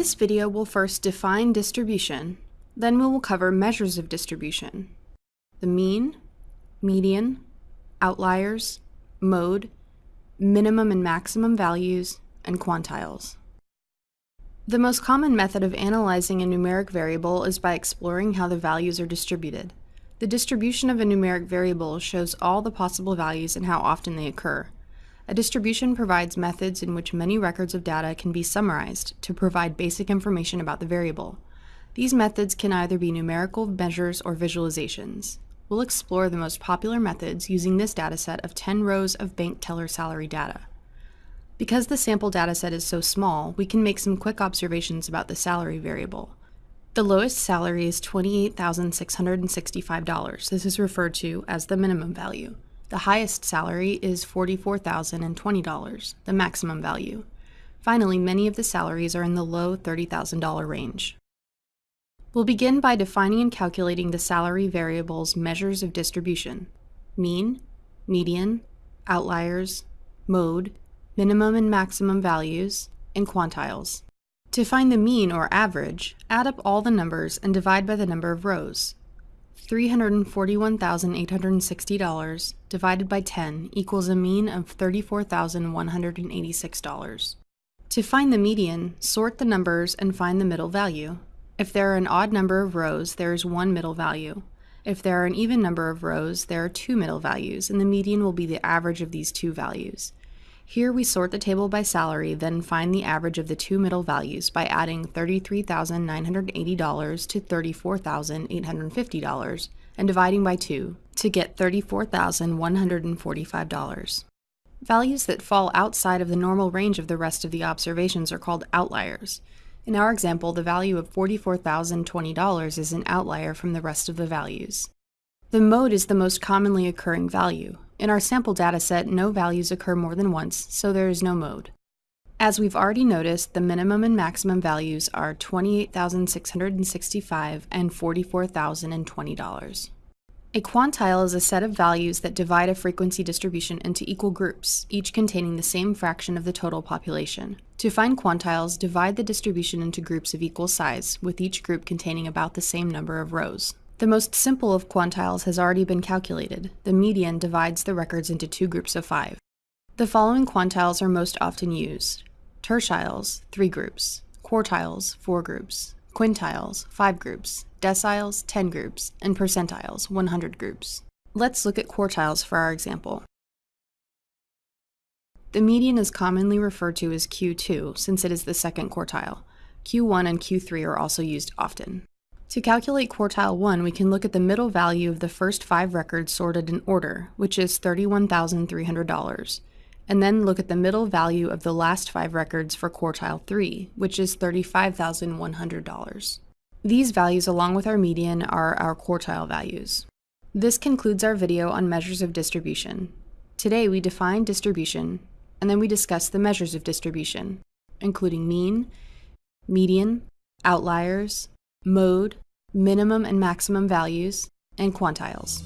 this video, we'll first define distribution, then we will cover measures of distribution, the mean, median, outliers, mode, minimum and maximum values, and quantiles. The most common method of analyzing a numeric variable is by exploring how the values are distributed. The distribution of a numeric variable shows all the possible values and how often they occur. A distribution provides methods in which many records of data can be summarized to provide basic information about the variable. These methods can either be numerical measures or visualizations. We'll explore the most popular methods using this dataset of 10 rows of bank teller salary data. Because the sample dataset is so small, we can make some quick observations about the salary variable. The lowest salary is $28,665. This is referred to as the minimum value. The highest salary is $44,020, the maximum value. Finally, many of the salaries are in the low $30,000 range. We'll begin by defining and calculating the salary variable's measures of distribution, mean, median, outliers, mode, minimum and maximum values, and quantiles. To find the mean or average, add up all the numbers and divide by the number of rows. $341,860 divided by 10 equals a mean of $34,186. To find the median, sort the numbers and find the middle value. If there are an odd number of rows, there is one middle value. If there are an even number of rows, there are two middle values, and the median will be the average of these two values. Here we sort the table by salary, then find the average of the two middle values by adding $33,980 to $34,850 and dividing by 2 to get $34,145. Values that fall outside of the normal range of the rest of the observations are called outliers. In our example, the value of $44,020 is an outlier from the rest of the values. The mode is the most commonly occurring value. In our sample dataset, no values occur more than once, so there is no mode. As we've already noticed, the minimum and maximum values are 28,665 and $44,020. A quantile is a set of values that divide a frequency distribution into equal groups, each containing the same fraction of the total population. To find quantiles, divide the distribution into groups of equal size, with each group containing about the same number of rows. The most simple of quantiles has already been calculated. The median divides the records into two groups of five. The following quantiles are most often used. Tertiles, three groups. Quartiles, four groups. Quintiles, five groups. Deciles, 10 groups. And percentiles, 100 groups. Let's look at quartiles for our example. The median is commonly referred to as Q2 since it is the second quartile. Q1 and Q3 are also used often. To calculate quartile 1, we can look at the middle value of the first five records sorted in order, which is $31,300, and then look at the middle value of the last five records for quartile 3, which is $35,100. These values, along with our median, are our quartile values. This concludes our video on measures of distribution. Today we define distribution, and then we discuss the measures of distribution, including mean, median, outliers, mode, minimum and maximum values, and quantiles.